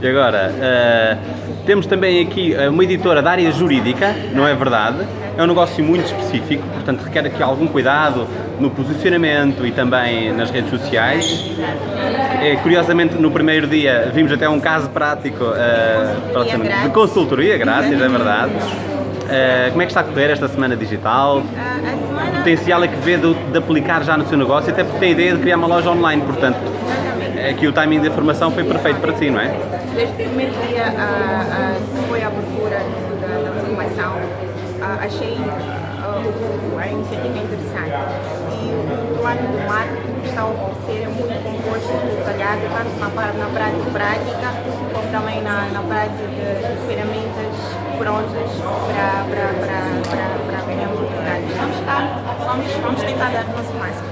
E agora, uh, temos também aqui uma editora da área jurídica, não é verdade? É um negócio muito específico, portanto requer aqui algum cuidado no posicionamento e também nas redes sociais. É, curiosamente, no primeiro dia vimos até um caso prático uh, de consultoria grátis, é verdade. Uh, como é que está a correr esta semana digital? Uh, o potencial é que vê de, de, aplicar já no seu negócio, até porque tem a ideia de criar uma loja online, portanto, aqui o timing da formação foi perfeito para si, não é? Desde o primeiro dia uh, foi a abertura da, da formação, achei a iniciativa interessante e o plano do marketing que está a oferecer é muito composto, detalhado, tanto na, na prática prática, como também na, na prática de, ferramentas prontas para, para, para, para, para ganharmos oportunidades. Vamos, vamos, vamos tentar dar o nosso máximo.